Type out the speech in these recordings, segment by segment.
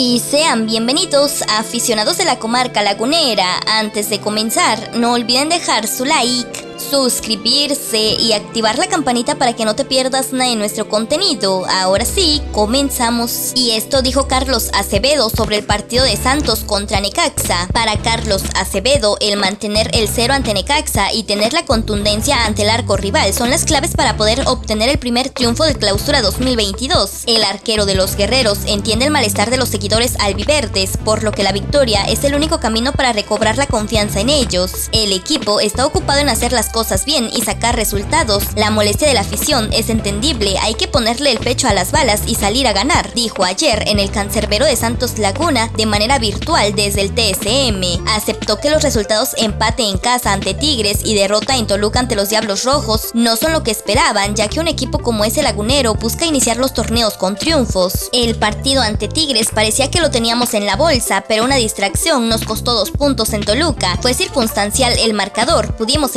Y sean bienvenidos aficionados de la comarca lagunera. Antes de comenzar, no olviden dejar su like suscribirse y activar la campanita para que no te pierdas nada de nuestro contenido. Ahora sí, comenzamos. Y esto dijo Carlos Acevedo sobre el partido de Santos contra Necaxa. Para Carlos Acevedo, el mantener el cero ante Necaxa y tener la contundencia ante el arco rival son las claves para poder obtener el primer triunfo de clausura 2022. El arquero de los guerreros entiende el malestar de los seguidores albiverdes, por lo que la victoria es el único camino para recobrar la confianza en ellos. El equipo está ocupado en hacer las cosas bien y sacar resultados. La molestia de la afición es entendible, hay que ponerle el pecho a las balas y salir a ganar, dijo ayer en el cancerbero de Santos Laguna de manera virtual desde el TSM. Aceptó que los resultados empate en casa ante Tigres y derrota en Toluca ante los Diablos Rojos no son lo que esperaban, ya que un equipo como ese lagunero busca iniciar los torneos con triunfos. El partido ante Tigres parecía que lo teníamos en la bolsa, pero una distracción nos costó dos puntos en Toluca. Fue circunstancial el marcador, pudimos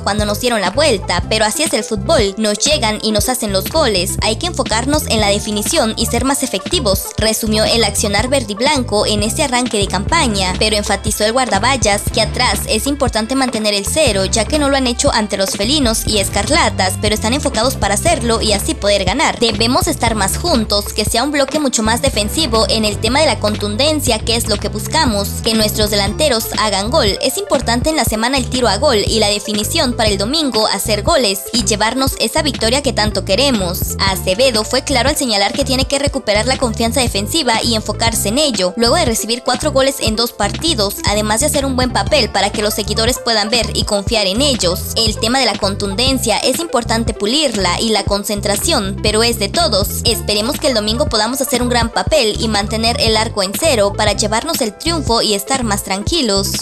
cuando nos dieron la vuelta, pero así es el fútbol, nos llegan y nos hacen los goles, hay que enfocarnos en la definición y ser más efectivos, resumió el accionar verde y blanco en este arranque de campaña, pero enfatizó el guardaballas que atrás es importante mantener el cero, ya que no lo han hecho ante los felinos y escarlatas, pero están enfocados para hacerlo y así poder ganar. Debemos estar más juntos, que sea un bloque mucho más defensivo en el tema de la contundencia, que es lo que buscamos, que nuestros delanteros hagan gol. Es importante en la semana el tiro a gol y la definición para el domingo hacer goles y llevarnos esa victoria que tanto queremos. Acevedo fue claro al señalar que tiene que recuperar la confianza defensiva y enfocarse en ello, luego de recibir cuatro goles en dos partidos, además de hacer un buen papel para que los seguidores puedan ver y confiar en ellos. El tema de la contundencia es importante pulirla y la concentración, pero es de todos. Esperemos que el domingo podamos hacer un gran papel y mantener el arco en cero para llevarnos el triunfo y estar más tranquilos.